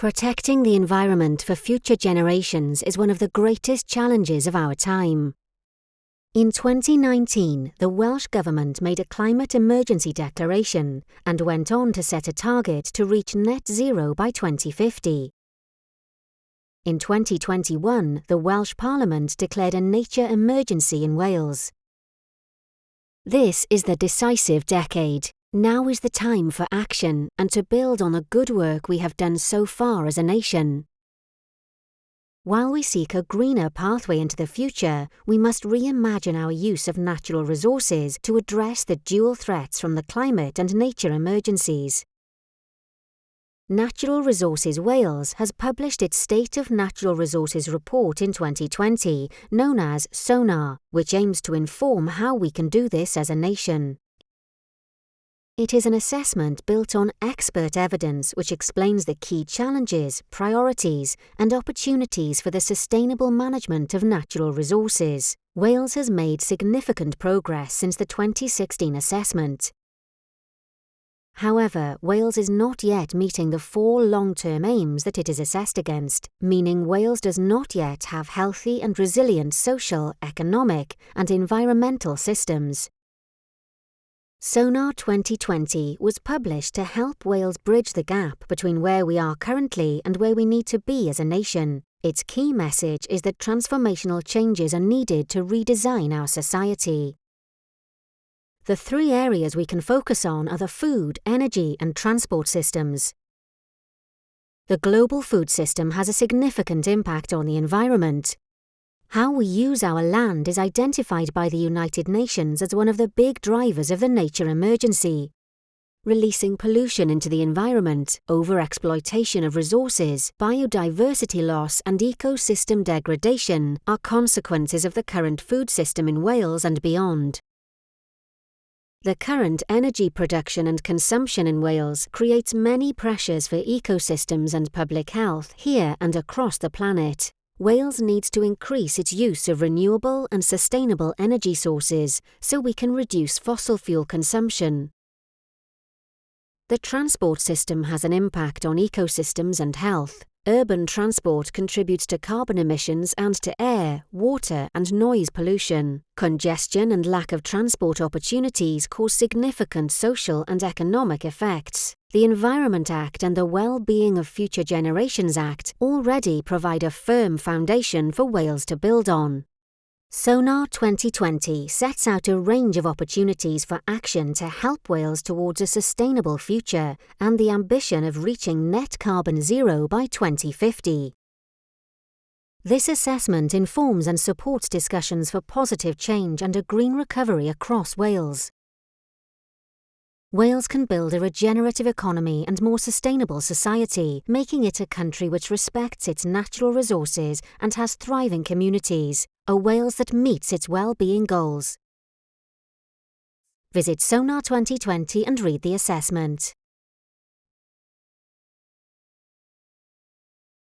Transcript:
Protecting the environment for future generations is one of the greatest challenges of our time. In 2019, the Welsh Government made a climate emergency declaration and went on to set a target to reach net zero by 2050. In 2021, the Welsh Parliament declared a nature emergency in Wales. This is the decisive decade. Now is the time for action and to build on the good work we have done so far as a nation. While we seek a greener pathway into the future, we must reimagine our use of natural resources to address the dual threats from the climate and nature emergencies. Natural Resources Wales has published its State of Natural Resources report in 2020, known as SoNaRR, which aims to inform how we can do this as a nation. It is an assessment built on expert evidence which explains the key challenges, priorities, and opportunities for the sustainable management of natural resources. Wales has made significant progress since the 2016 assessment. However, Wales is not yet meeting the four long-term aims that it is assessed against, meaning Wales does not yet have healthy and resilient social, economic, and environmental systems. SoNaRR 2020 was published to help Wales bridge the gap between where we are currently and where we need to be as a nation. Its key message is that transformational changes are needed to redesign our society. The three areas we can focus on are the food, energy and transport systems. The global food system has a significant impact on the environment, how we use our land is identified by the United Nations as one of the big drivers of the nature emergency. Releasing pollution into the environment, overexploitation of resources, biodiversity loss and ecosystem degradation are consequences of the current food system in Wales and beyond. The current energy production and consumption in Wales creates many pressures for ecosystems and public health here and across the planet. Wales needs to increase its use of renewable and sustainable energy sources so we can reduce fossil fuel consumption. The transport system has an impact on ecosystems and health. Urban transport contributes to carbon emissions and to air, water and noise pollution. Congestion and lack of transport opportunities cause significant social and economic effects. The Environment Act and the Well-being of Future Generations Act already provide a firm foundation for Wales to build on. SoNaRR 2020 sets out a range of opportunities for action to help Wales towards a sustainable future and the ambition of reaching net carbon zero by 2050. This assessment informs and supports discussions for positive change and a green recovery across Wales. Wales can build a regenerative economy and more sustainable society, making it a country which respects its natural resources and has thriving communities, a Wales that meets its well-being goals. Visit SoNaRR 2020 and read the assessment.